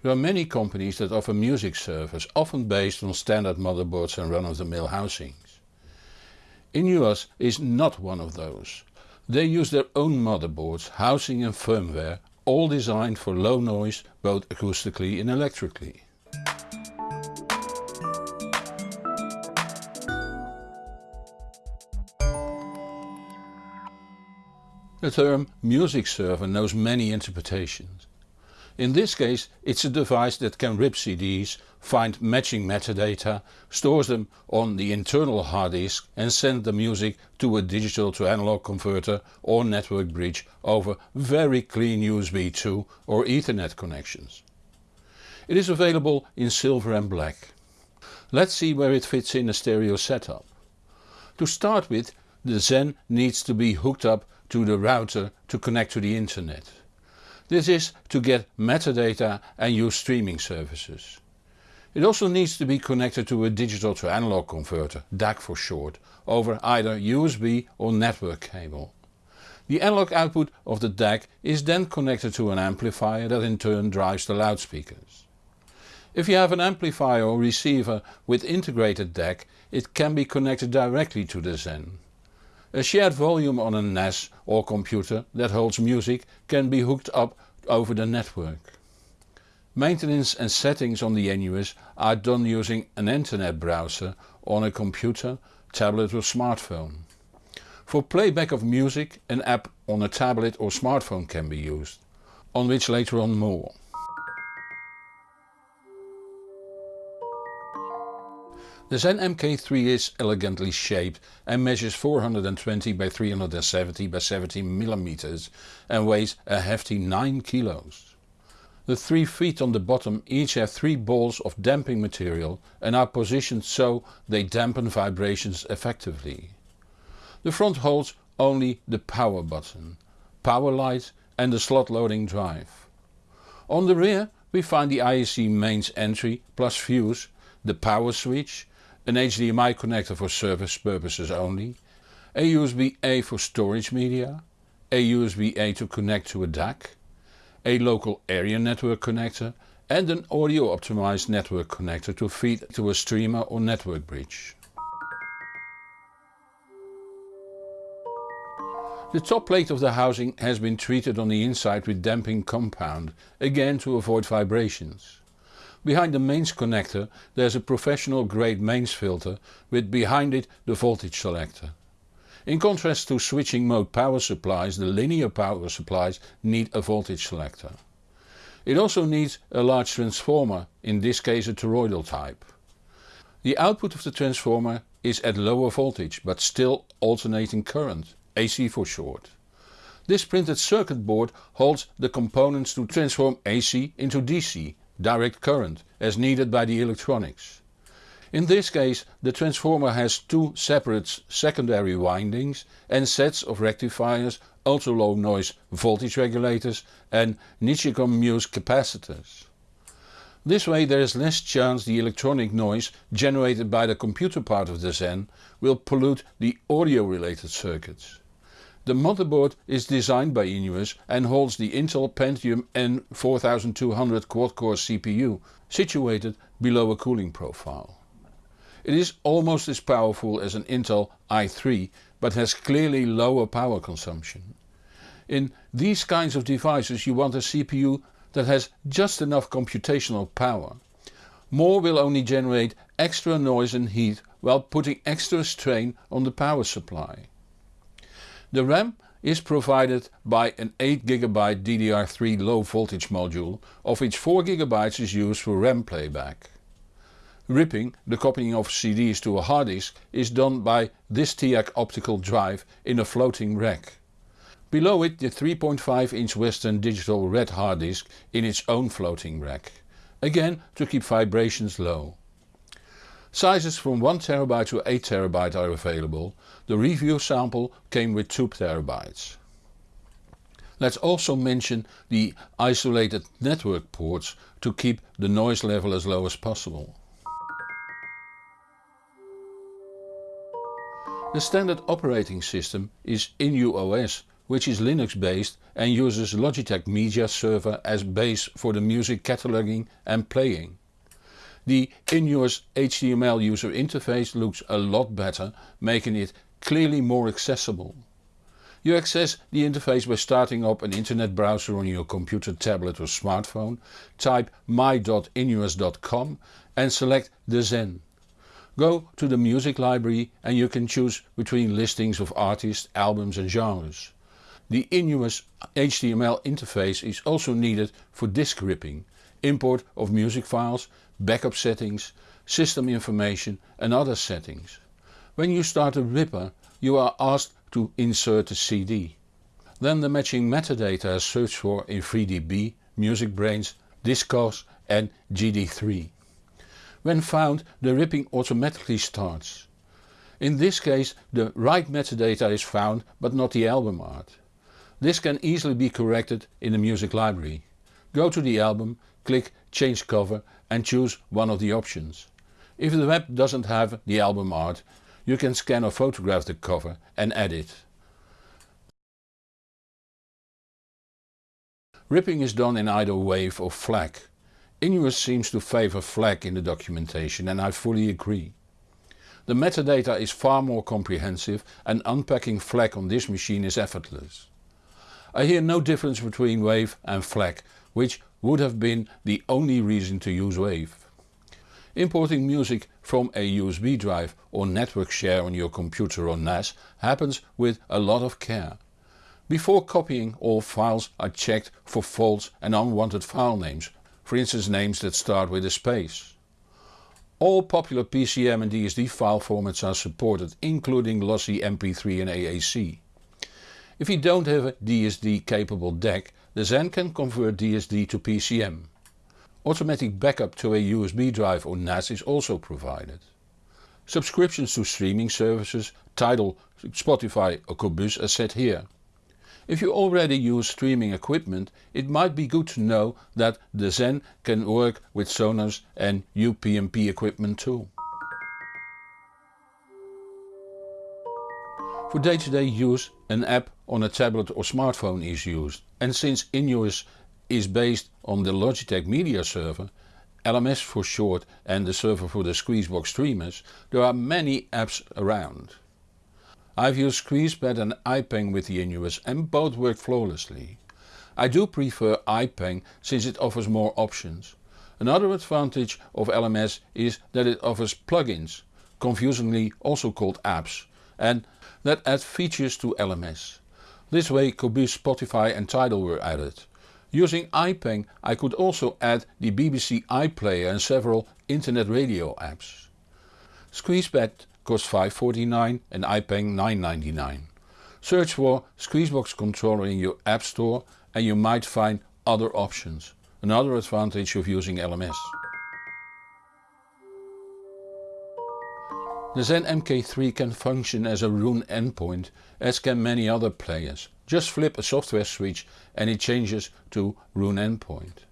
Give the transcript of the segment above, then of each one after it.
There are many companies that offer music servers, often based on standard motherboards and run-of-the-mill housings. Innuos is not one of those. They use their own motherboards, housing and firmware, all designed for low noise both acoustically and electrically. The term music server knows many interpretations. In this case it's a device that can rip CDs, find matching metadata, stores them on the internal hard disk and send the music to a digital to analog converter or network bridge over very clean USB 2 or Ethernet connections. It is available in silver and black. Let's see where it fits in a stereo setup. To start with the Zen needs to be hooked up to the router to connect to the internet. This is to get metadata and use streaming services. It also needs to be connected to a digital to analog converter, DAC for short, over either USB or network cable. The analog output of the DAC is then connected to an amplifier that in turn drives the loudspeakers. If you have an amplifier or receiver with integrated DAC it can be connected directly to the Zen. A shared volume on a NAS or computer that holds music can be hooked up over the network. Maintenance and settings on the Innuos are done using an internet browser on a computer, tablet or smartphone. For playback of music an app on a tablet or smartphone can be used, on which later on more. The Zen MK3 is elegantly shaped and measures 420 by 370 by 70 mm and weighs a hefty 9 kilos. The three feet on the bottom each have three balls of damping material and are positioned so they dampen vibrations effectively. The front holds only the power button, power light and the slot loading drive. On the rear we find the IEC mains entry plus fuse, the power switch, an HDMI connector for service purposes only, a USB-A for storage media, a USB-A to connect to a DAC, a local area network connector and an audio optimized network connector to feed to a streamer or network bridge. The top plate of the housing has been treated on the inside with damping compound, again to avoid vibrations. Behind the mains connector there's a professional grade mains filter with behind it the voltage selector. In contrast to switching mode power supplies the linear power supplies need a voltage selector. It also needs a large transformer, in this case a toroidal type. The output of the transformer is at lower voltage but still alternating current, AC for short. This printed circuit board holds the components to transform AC into DC direct current as needed by the electronics. In this case the transformer has two separate secondary windings and sets of rectifiers, ultra low noise voltage regulators and Nichicon Muse capacitors. This way there is less chance the electronic noise generated by the computer part of the Zen will pollute the audio related circuits. The motherboard is designed by Innuos and holds the Intel Pentium N4200 quad-core CPU, situated below a cooling profile. It is almost as powerful as an Intel i3 but has clearly lower power consumption. In these kinds of devices you want a CPU that has just enough computational power. More will only generate extra noise and heat while putting extra strain on the power supply. The RAM is provided by an 8GB DDR3 low voltage module of which 4GB is used for RAM playback. Ripping, the copying of CDs to a hard disk, is done by this TEAC optical drive in a floating rack. Below it the 3.5 inch Western Digital Red hard disk in its own floating rack, again to keep vibrations low. Sizes from 1TB to 8TB are available, the review sample came with 2TB. Let's also mention the isolated network ports to keep the noise level as low as possible. The standard operating system is innuOS which is Linux based and uses Logitech Media Server as base for the music cataloging and playing. The Innuos HTML user interface looks a lot better, making it clearly more accessible. You access the interface by starting up an internet browser on your computer, tablet or smartphone, type my.innuos.com and select the Zen. Go to the music library and you can choose between listings of artists, albums and genres. The Innuos HTML interface is also needed for disk ripping, import of music files, backup settings, system information and other settings. When you start a ripper you are asked to insert a CD. Then the matching metadata is searched for in FreeDB, MusicBrainz, Discogs and GD3. When found the ripping automatically starts. In this case the right metadata is found but not the album art. This can easily be corrected in the music library. Go to the album, click change cover and choose one of the options. If the web doesn't have the album art you can scan or photograph the cover and add it. Ripping is done in either wave or FLAC. Innuos seems to favour FLAC in the documentation and I fully agree. The metadata is far more comprehensive and unpacking FLAC on this machine is effortless. I hear no difference between WAVE and FLAC, which would have been the only reason to use WAVE. Importing music from a USB drive or network share on your computer or NAS happens with a lot of care. Before copying all files are checked for faults and unwanted file names, for instance names that start with a space. All popular PCM and DSD file formats are supported including lossy MP3 and AAC. If you don't have a DSD capable DAC, the Zen can convert DSD to PCM. Automatic backup to a USB drive or NAS is also provided. Subscriptions to streaming services, Tidal, Spotify or Qobuz are set here. If you already use streaming equipment it might be good to know that the Zen can work with Sonos and UPnP equipment too. For day-to-day -day use an app on a tablet or smartphone is used and since Innuos is based on the Logitech Media Server, LMS for short and the server for the Squeezebox streamers, there are many apps around. I've used Squeezepad and iPeng with the Innuos and both work flawlessly. I do prefer iPeng since it offers more options. Another advantage of LMS is that it offers plugins, confusingly also called apps, and that add features to LMS. This way Qobuz, Spotify and Tidal were added. Using iPeng I could also add the BBC iPlayer and several internet radio apps. Squeezepad costs 5.49 and iPeng 9.99. Search for Squeezebox controller in your app store and you might find other options. Another advantage of using LMS. The Zen MK3 can function as a Roon endpoint as can many other players. Just flip a software switch and it changes to Roon endpoint.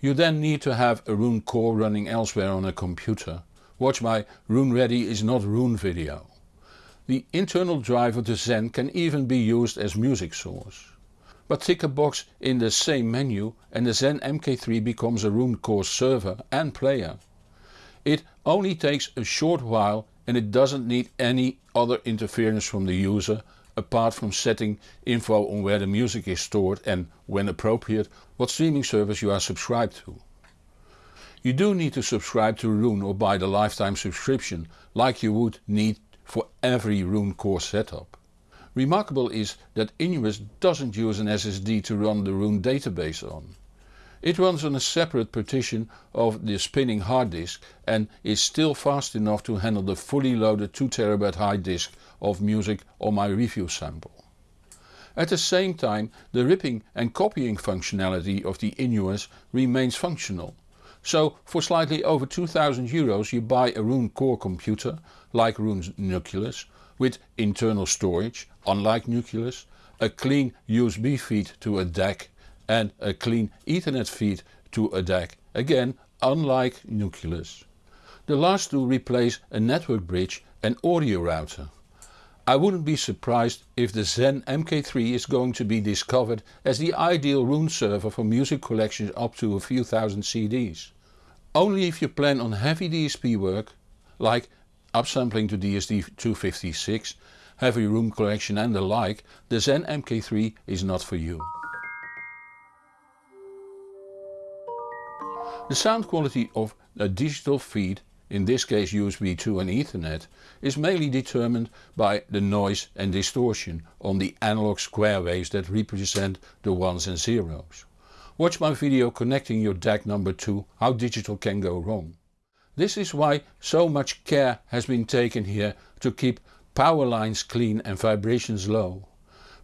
You then need to have a Roon core running elsewhere on a computer. Watch my Roon Ready is not Roon video. The internal drive of the Zen can even be used as music source. But tick a box in the same menu and the Zen MK3 becomes a Roon core server and player. It only takes a short while and it doesn't need any other interference from the user apart from setting info on where the music is stored and, when appropriate, what streaming service you are subscribed to. You do need to subscribe to Roon or buy the lifetime subscription like you would need for every Roon core setup. Remarkable is that Innuos doesn't use an SSD to run the Roon database on. It runs on a separate partition of the spinning hard disk and is still fast enough to handle the fully loaded 2TB hard disk of music on my review sample. At the same time the ripping and copying functionality of the Innuos remains functional. So for slightly over 2000 euros you buy a Roon core computer, like Roon's Nucleus, with internal storage, unlike Nucleus, a clean USB feed to a DAC and a clean ethernet feed to a DAC, again unlike Nucleus. The last two replace a network bridge and audio router. I wouldn't be surprised if the Zen MK3 is going to be discovered as the ideal Roon server for music collections up to a few thousand CDs. Only if you plan on heavy DSP work, like upsampling to DSD-256, heavy room correction and the like, the Zen MK3 is not for you. The sound quality of a digital feed in this case USB 2 and Ethernet, is mainly determined by the noise and distortion on the analog square waves that represent the ones and zeros. Watch my video connecting your DAC number 2 how digital can go wrong. This is why so much care has been taken here to keep power lines clean and vibrations low.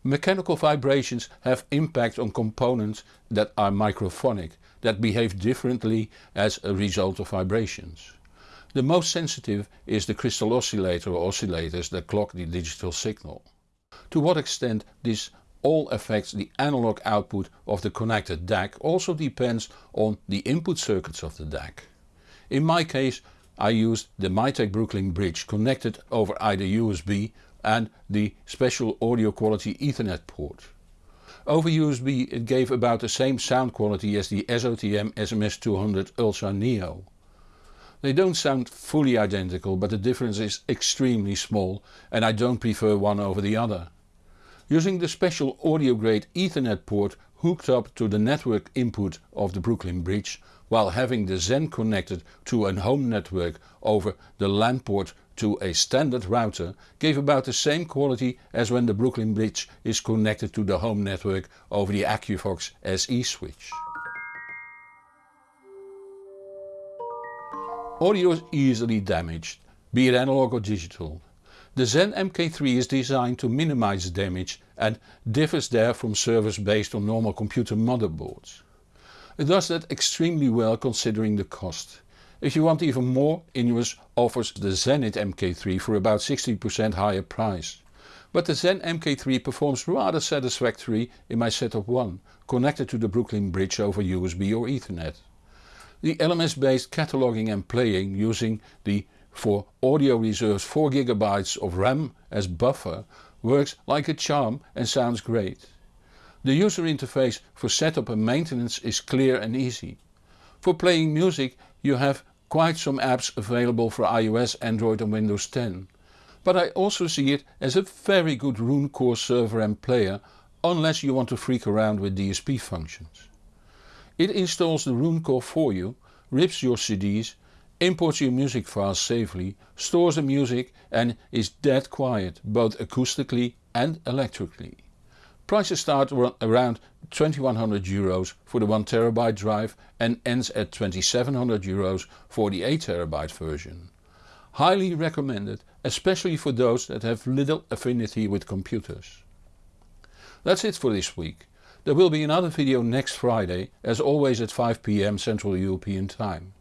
Mechanical vibrations have impact on components that are microphonic, that behave differently as a result of vibrations. The most sensitive is the crystal oscillator or oscillators that clock the digital signal. To what extent this all affects the analog output of the connected DAC also depends on the input circuits of the DAC. In my case I used the Mytek Brooklyn bridge connected over either USB and the special audio quality ethernet port. Over USB it gave about the same sound quality as the SOTM SMS200 Ultra Neo. They don't sound fully identical but the difference is extremely small and I don't prefer one over the other. Using the special audio grade ethernet port hooked up to the network input of the Brooklyn bridge while having the Zen connected to a home network over the LAN port to a standard router gave about the same quality as when the Brooklyn bridge is connected to the home network over the Aqvox SE switch. Audio is easily damaged, be it analog or digital. The Zen MK3 is designed to minimize damage and differs there from servers based on normal computer motherboards. It does that extremely well considering the cost. If you want even more Innuos offers the Zenith MK3 for about 60% higher price. But the Zen MK3 performs rather satisfactory in my setup 1, connected to the Brooklyn bridge over USB or Ethernet. The LMS based cataloging and playing using the for audio reserves 4GB of RAM as buffer works like a charm and sounds great. The user interface for setup and maintenance is clear and easy. For playing music you have quite some apps available for iOS, Android and Windows 10. But I also see it as a very good core server and player unless you want to freak around with DSP functions. It installs the Roon core for you, rips your CDs, imports your music files safely, stores the music and is dead quiet both acoustically and electrically. Prices start around 2100 euros for the 1TB drive and ends at 2700 euros for the 8TB version. Highly recommended especially for those that have little affinity with computers. That's it for this week. There will be another video next Friday, as always at 5pm Central European time.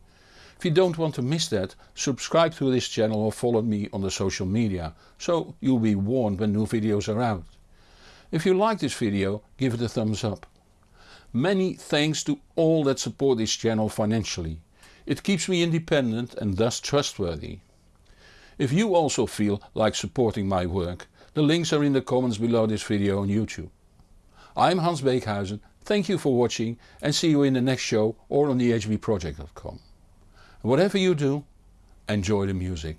If you don't want to miss that, subscribe to this channel or follow me on the social media, so you'll be warned when new videos are out. If you like this video, give it a thumbs up. Many thanks to all that support this channel financially. It keeps me independent and thus trustworthy. If you also feel like supporting my work, the links are in the comments below this video on YouTube. I'm Hans Beekhuyzen, thank you for watching and see you in the next show or on thehbproject.com. Whatever you do, enjoy the music.